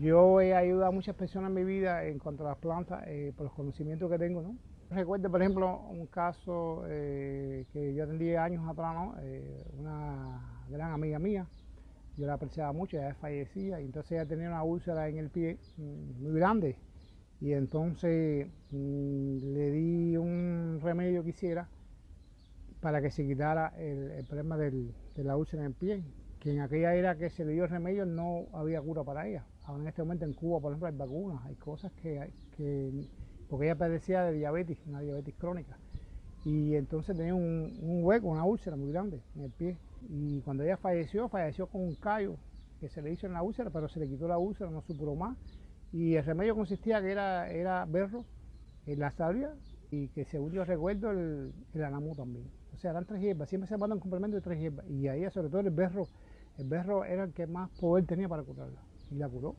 Yo he ayudado a muchas personas en mi vida en cuanto a las plantas eh, por los conocimientos que tengo. ¿no? Recuerdo, por ejemplo, un caso eh, que yo atendí años atrás, ¿no? Eh, una gran amiga mía, yo la apreciaba mucho, ella fallecía, y entonces ella tenía una úlcera en el pie mm, muy grande, y entonces mm, le di un remedio que hiciera para que se quitara el, problema de la úlcera en el pie, que en aquella era que se le dio el remedio no había cura para ella. Ahora en este momento en Cuba, por ejemplo, hay vacunas, hay cosas que, que porque ella padecía de diabetes, una diabetes crónica. Y entonces tenía un, hueco, una úlcera muy grande en el pie. Y cuando ella falleció, falleció con un callo que se le hizo en la úlcera, pero se le quitó la úlcera, no superó más. Y el remedio consistía que era, berro, en la salvia, y que según yo recuerdo, el, el anamú también. O sea, eran tres hierbas, siempre se mandan un complemento de tres hierbas. Y ahí, sobre todo el berro, el berro era el que más poder tenía para curarla. Y la curó.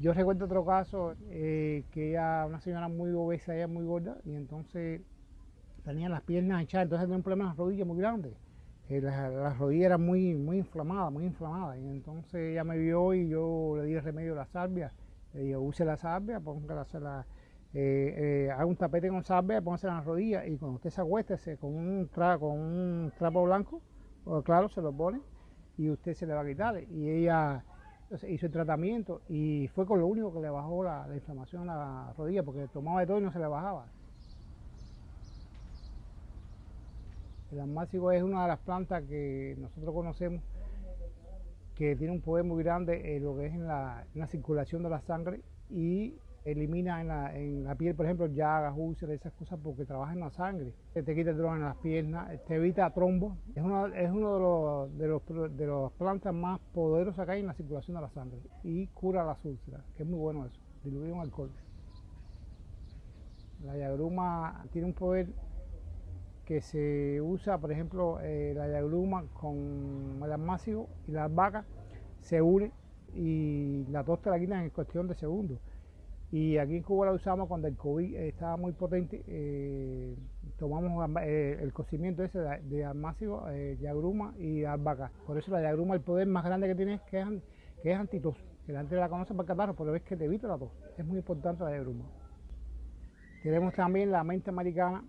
Yo recuerdo otro caso eh, que ella, una señora muy obesa, ella muy gorda, y entonces tenía las piernas hinchadas, entonces tenía un problema en las rodillas muy grande. Eh, las, rodillas eran muy, muy inflamadas, muy inflamadas. Y entonces ella me vio y yo le di el remedio de la salvia. Le dije, use la salvia, la, eh, haga un tapete con salvia, póngase en las rodillas y cuando usted se acueste con con un trapo blanco, o claro, se lo pone y usted se le va a quitar. Y ella hizo el tratamiento y fue con lo único que le bajó la, inflamación a la rodilla, porque tomaba de todo y no se le bajaba. El almácigo es una de las plantas que nosotros conocemos que tiene un poder muy grande en lo que es en la circulación de la sangre y elimina en la, en la, piel, por ejemplo, llagas, úlceras, esas cosas, porque trabaja en la sangre. Te quita el dolor en las piernas, te evita trombo. Es uno, es uno de, los, de, los, de las plantas más poderosas que hay en la circulación de la sangre y cura las úlceras, que es muy bueno eso, diluido en alcohol. La yagruma tiene un poder que se usa, por ejemplo, eh, la yagruma con el almácigo y las vacas se une y la tos te la quitan en cuestión de segundos. Y aquí en Cuba la usamos cuando el COVID estaba muy potente, eh, tomamos eh, el cocimiento ese de, de almácigo, eh, yagruma y albahaca. Por eso la yagruma, el poder más grande que tiene es que es, antitos, que la gente la conoce para catarro, pero es que te evita la tos. Es muy importante la yagruma. Tenemos también la menta americana.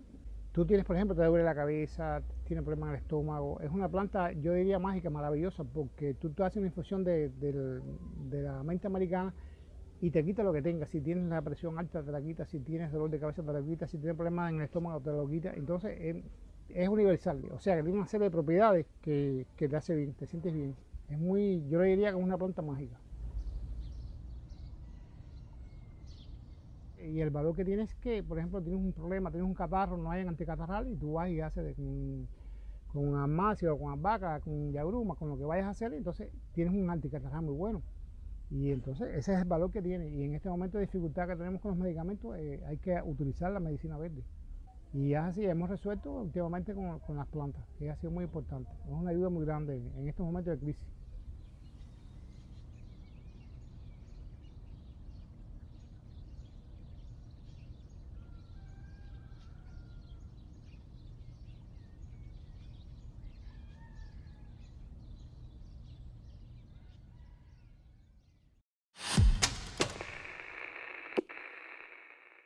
Tú tienes, por ejemplo, te duele la cabeza, tienes problemas en el estómago. Es una planta, yo diría mágica, maravillosa, porque tú, tú haces una infusión de, de la menta americana y te quita lo que tengas. Si tienes la presión alta, te la quita. Si tienes dolor de cabeza, te la quita. Si tienes problemas en el estómago, te lo quita. Entonces es, universal. O sea, que tiene una serie de propiedades que, te hace bien, te sientes bien. Es muy, yo le diría que es una planta mágica. Y el valor que tienes es que, por ejemplo, tienes un problema, tienes un catarro, no hay anticatarral y tú vas y haces de, con, con o con albahaca, con yagruma, con lo que vayas a hacer, entonces tienes un anticatarral muy bueno. Y entonces ese es el valor que tiene. Y en este momento de dificultad que tenemos con los medicamentos, eh, hay que utilizar la medicina verde. Y es así, hemos resuelto últimamente con, con las plantas, que ha sido muy importante. Es una ayuda muy grande en estos momentos de crisis.